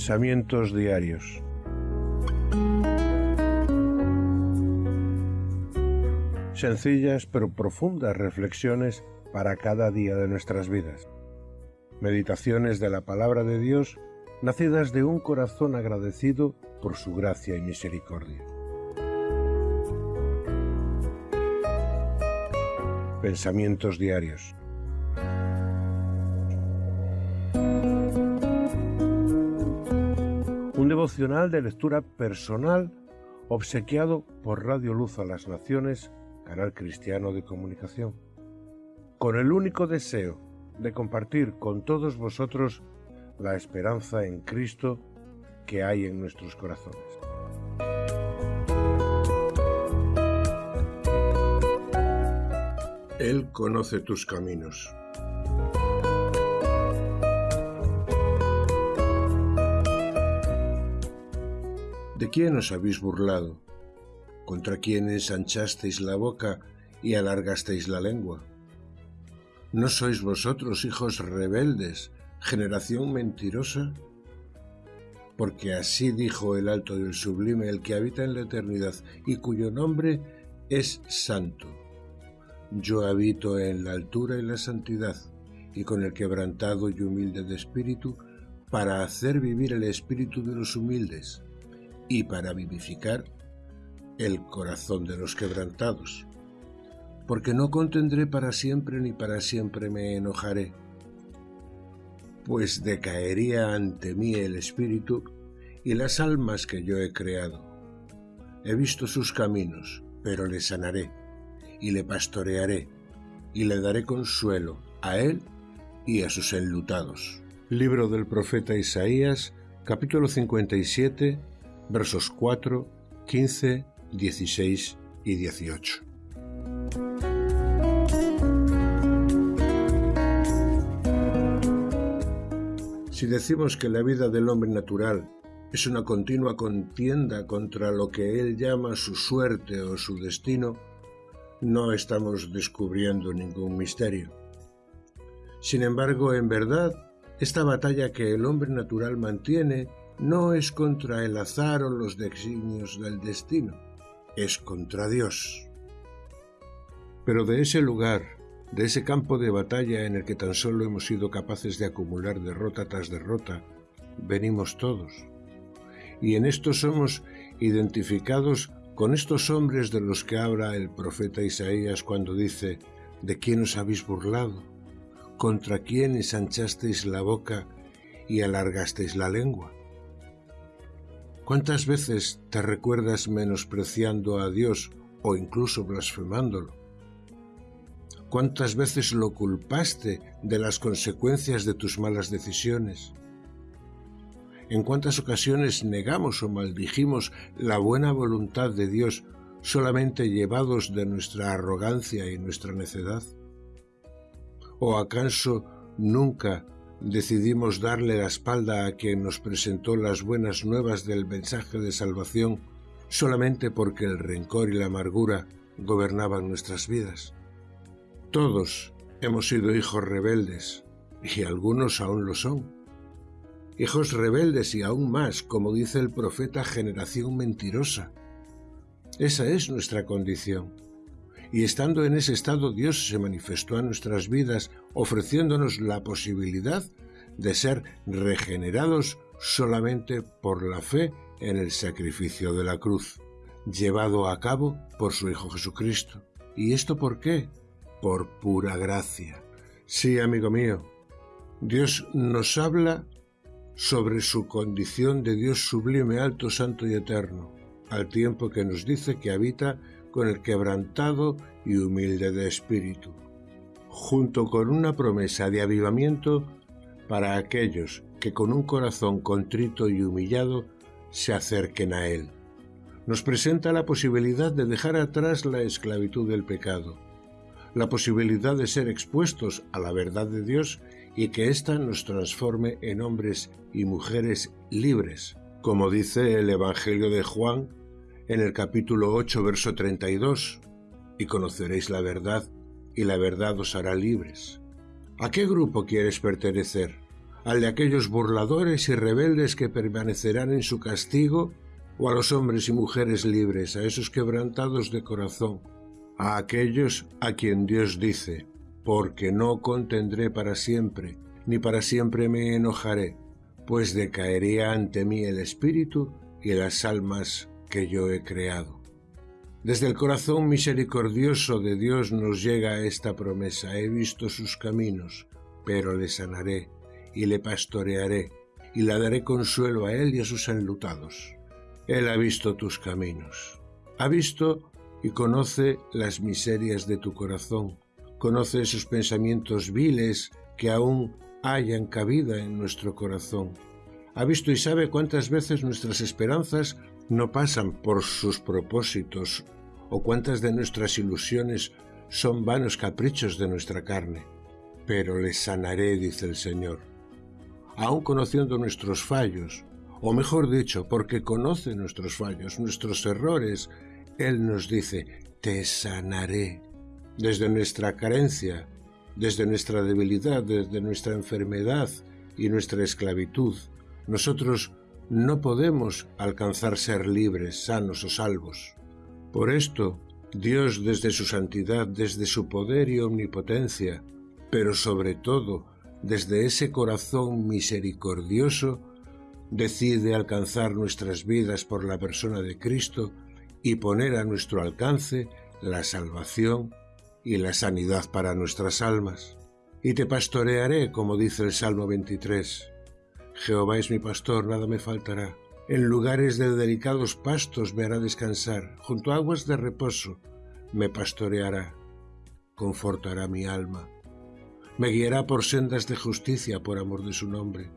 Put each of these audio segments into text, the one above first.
Pensamientos diarios. Sencillas pero profundas reflexiones para cada día de nuestras vidas. Meditaciones de la palabra de Dios nacidas de un corazón agradecido por su gracia y misericordia. Pensamientos diarios. Devocional de lectura personal obsequiado por Radio Luz a las Naciones, canal cristiano de comunicación, con el único deseo de compartir con todos vosotros la esperanza en Cristo que hay en nuestros corazones. Él conoce tus caminos. ¿De quién os habéis burlado? ¿Contra quién ensanchasteis la boca y alargasteis la lengua? ¿No sois vosotros hijos rebeldes, generación mentirosa? Porque así dijo el alto y el sublime, el que habita en la eternidad y cuyo nombre es santo. Yo habito en la altura y la santidad, y con el quebrantado y humilde de espíritu, para hacer vivir el espíritu de los humildes y para vivificar el corazón de los quebrantados. Porque no contendré para siempre ni para siempre me enojaré, pues decaería ante mí el espíritu y las almas que yo he creado. He visto sus caminos, pero le sanaré, y le pastorearé, y le daré consuelo a él y a sus enlutados. Libro del profeta Isaías, capítulo 57, versos 4, 15, 16 y 18. Si decimos que la vida del hombre natural es una continua contienda contra lo que él llama su suerte o su destino, no estamos descubriendo ningún misterio. Sin embargo, en verdad, esta batalla que el hombre natural mantiene no es contra el azar o los designios del destino, es contra Dios. Pero de ese lugar, de ese campo de batalla en el que tan solo hemos sido capaces de acumular derrota tras derrota, venimos todos. Y en esto somos identificados con estos hombres de los que habla el profeta Isaías cuando dice, ¿de quién os habéis burlado? ¿Contra quién ensanchasteis la boca y alargasteis la lengua? ¿Cuántas veces te recuerdas menospreciando a Dios o incluso blasfemándolo? ¿Cuántas veces lo culpaste de las consecuencias de tus malas decisiones? ¿En cuántas ocasiones negamos o maldijimos la buena voluntad de Dios solamente llevados de nuestra arrogancia y nuestra necedad? ¿O acaso nunca decidimos darle la espalda a quien nos presentó las buenas nuevas del mensaje de salvación solamente porque el rencor y la amargura gobernaban nuestras vidas. Todos hemos sido hijos rebeldes, y algunos aún lo son. Hijos rebeldes y aún más, como dice el profeta, generación mentirosa. Esa es nuestra condición. Y estando en ese estado, Dios se manifestó a nuestras vidas ofreciéndonos la posibilidad de ser regenerados solamente por la fe en el sacrificio de la cruz, llevado a cabo por su Hijo Jesucristo. ¿Y esto por qué? Por pura gracia. Sí, amigo mío, Dios nos habla sobre su condición de Dios sublime, alto, santo y eterno, al tiempo que nos dice que habita con el quebrantado y humilde de espíritu, junto con una promesa de avivamiento para aquellos que con un corazón contrito y humillado se acerquen a Él. Nos presenta la posibilidad de dejar atrás la esclavitud del pecado, la posibilidad de ser expuestos a la verdad de Dios y que ésta nos transforme en hombres y mujeres libres, como dice el Evangelio de Juan en el capítulo 8, verso 32, y conoceréis la verdad, y la verdad os hará libres. ¿A qué grupo quieres pertenecer? al de aquellos burladores y rebeldes que permanecerán en su castigo, o a los hombres y mujeres libres, a esos quebrantados de corazón, a aquellos a quien Dios dice, porque no contendré para siempre, ni para siempre me enojaré, pues decaería ante mí el espíritu y las almas que yo he creado. Desde el corazón misericordioso de Dios nos llega esta promesa, he visto sus caminos, pero le sanaré y le pastorearé, y le daré consuelo a él y a sus enlutados. Él ha visto tus caminos, ha visto y conoce las miserias de tu corazón, conoce esos pensamientos viles que aún hayan cabida en nuestro corazón. Ha visto y sabe cuántas veces nuestras esperanzas no pasan por sus propósitos o cuántas de nuestras ilusiones son vanos caprichos de nuestra carne. Pero le sanaré, dice el Señor aun conociendo nuestros fallos, o mejor dicho, porque conoce nuestros fallos, nuestros errores, Él nos dice, te sanaré. Desde nuestra carencia, desde nuestra debilidad, desde nuestra enfermedad y nuestra esclavitud, nosotros no podemos alcanzar ser libres, sanos o salvos. Por esto, Dios desde su santidad, desde su poder y omnipotencia, pero sobre todo desde ese corazón misericordioso, decide alcanzar nuestras vidas por la persona de Cristo y poner a nuestro alcance la salvación y la sanidad para nuestras almas. Y te pastorearé, como dice el Salmo 23. Jehová es mi pastor, nada me faltará. En lugares de delicados pastos me hará descansar, junto a aguas de reposo me pastoreará, confortará mi alma me guiará por sendas de justicia por amor de su nombre.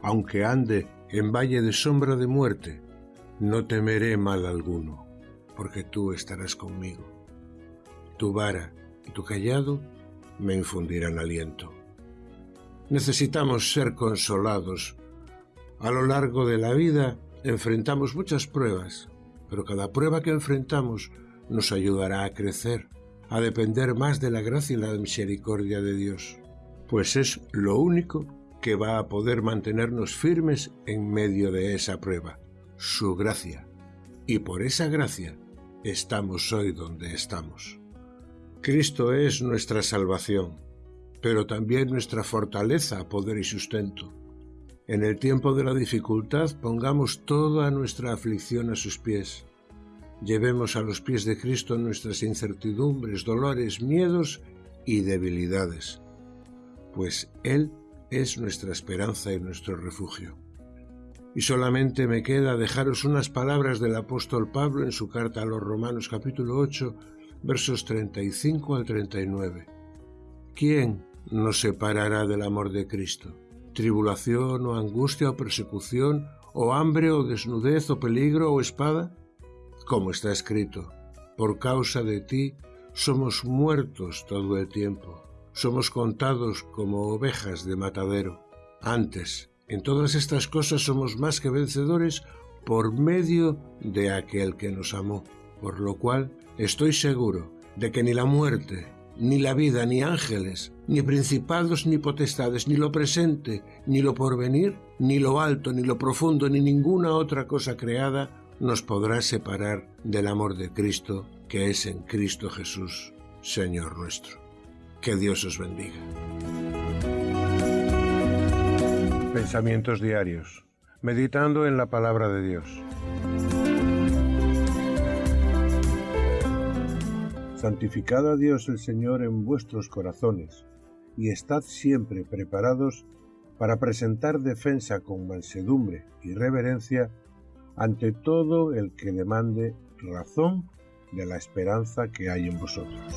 Aunque ande en valle de sombra de muerte, no temeré mal alguno, porque tú estarás conmigo. Tu vara y tu callado me infundirán aliento. Necesitamos ser consolados. A lo largo de la vida enfrentamos muchas pruebas, pero cada prueba que enfrentamos nos ayudará a crecer a depender más de la gracia y la misericordia de Dios, pues es lo único que va a poder mantenernos firmes en medio de esa prueba, su gracia. Y por esa gracia estamos hoy donde estamos. Cristo es nuestra salvación, pero también nuestra fortaleza, poder y sustento. En el tiempo de la dificultad pongamos toda nuestra aflicción a sus pies llevemos a los pies de Cristo nuestras incertidumbres, dolores, miedos y debilidades, pues Él es nuestra esperanza y nuestro refugio. Y solamente me queda dejaros unas palabras del apóstol Pablo en su carta a los Romanos capítulo 8, versos 35 al 39. ¿Quién nos separará del amor de Cristo? ¿Tribulación o angustia o persecución o hambre o desnudez o peligro o espada? como está escrito, por causa de ti somos muertos todo el tiempo, somos contados como ovejas de matadero. Antes, en todas estas cosas somos más que vencedores por medio de aquel que nos amó, por lo cual estoy seguro de que ni la muerte, ni la vida, ni ángeles, ni principados, ni potestades, ni lo presente, ni lo porvenir, ni lo alto, ni lo profundo, ni ninguna otra cosa creada nos podrá separar del amor de Cristo que es en Cristo Jesús, Señor nuestro. Que Dios os bendiga. Pensamientos diarios. Meditando en la palabra de Dios. Santificad a Dios el Señor en vuestros corazones, y estad siempre preparados para presentar defensa con mansedumbre y reverencia ante todo el que demande razón de la esperanza que hay en vosotros.